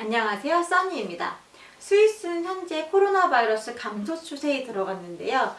안녕하세요 써니입니다. 스위스는 현재 코로나 바이러스 감소 추세에 들어갔는데요.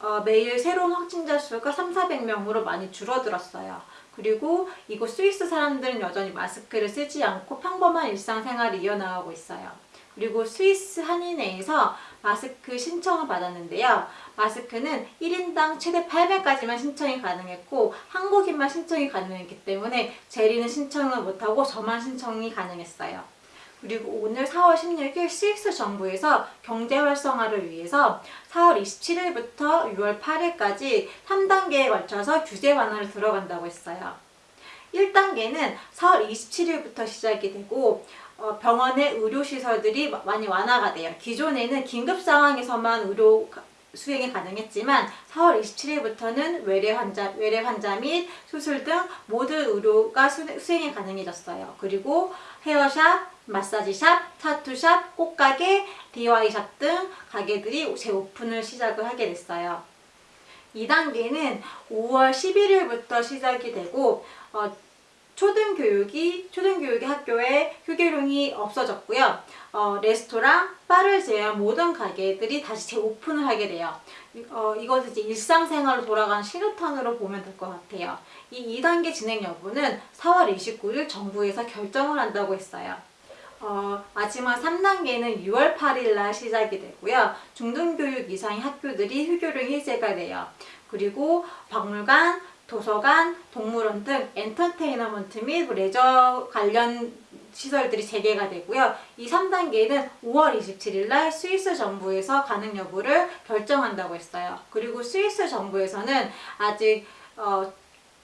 어, 매일 새로운 확진자 수가 3, 400명으로 많이 줄어들었어요. 그리고 이곳 스위스 사람들은 여전히 마스크를 쓰지 않고 평범한 일상생활을 이어나가고 있어요. 그리고 스위스 한인회에서 마스크 신청을 받았는데요. 마스크는 1인당 최대 800까지만 신청이 가능했고 한국인만 신청이 가능했기 때문에 제리는 신청을 못하고 저만 신청이 가능했어요. 그리고 오늘 4월 16일 스위스 정부에서 경제 활성화를 위해서 4월 27일부터 6월 8일까지 3단계에 걸쳐서 규제 완화를 들어간다고 했어요. 1단계는 4월 27일부터 시작이 되고 어, 병원의 의료시설들이 많이 완화가 돼요. 기존에는 긴급 상황에서만 의료 수행이 가능했지만 4월 27일부터는 외래 환자, 외래 환자 및 수술 등 모든 의료가 수행이 가능해졌어요. 그리고 헤어샵, 마사지샵, 타투샵, 꽃가게, DIY샵 등 가게들이 재오픈을 시작을 하게 됐어요. 2단계는 5월 11일부터 시작이 되고 어, 초등교육이 초등교육의 학교에 휴교령이 없어졌고요. 어, 레스토랑, 바를 제외한 모든 가게들이 다시 재오픈을 하게 돼요. 어, 이것은 이제 일상생활로 돌아가는 신호탄으로 보면 될 것 같아요. 이 2단계 진행 여부는 4월 29일 정부에서 결정을 한다고 했어요. 어, 마지막 3단계는 6월 8일 날 시작이 되고요. 중등교육 이상의 학교들이 휴교령 해제가 돼요. 그리고 박물관, 도서관, 동물원 등 엔터테인먼트 및 레저 관련 시설들이 재개가 되고요. 이 3단계는 5월 27일 날 스위스 정부에서 가능 여부를 결정한다고 했어요. 그리고 스위스 정부에서는 아직 어,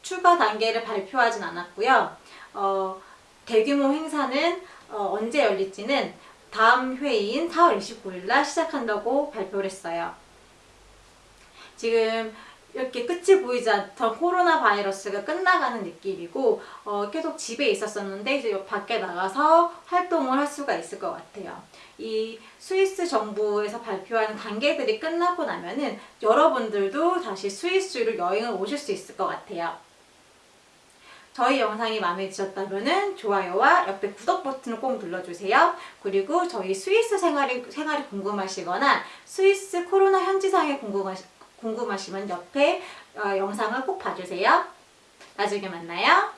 추가 단계를 발표하진 않았고요. 어, 대규모 행사는 어, 언제 열릴지는 다음 회의인 4월 29일 날 시작한다고 발표를 했어요. 지금 이렇게 끝이 보이지 않던 코로나 바이러스가 끝나가는 느낌이고 어, 계속 집에 있었었는데 이제 밖에 나가서 활동을 할 수가 있을 것 같아요. 이 스위스 정부에서 발표하는 단계들이 끝나고 나면은 여러분들도 다시 스위스로 여행을 오실 수 있을 것 같아요. 저희 영상이 마음에 드셨다면 좋아요와 옆에 구독 버튼을 꼭 눌러주세요. 그리고 저희 스위스 생활이, 생활이 궁금하시거나 스위스 코로나 현지상이 궁금하시, 궁금하시면 옆에 어, 영상을 꼭 봐주세요. 나중에 만나요.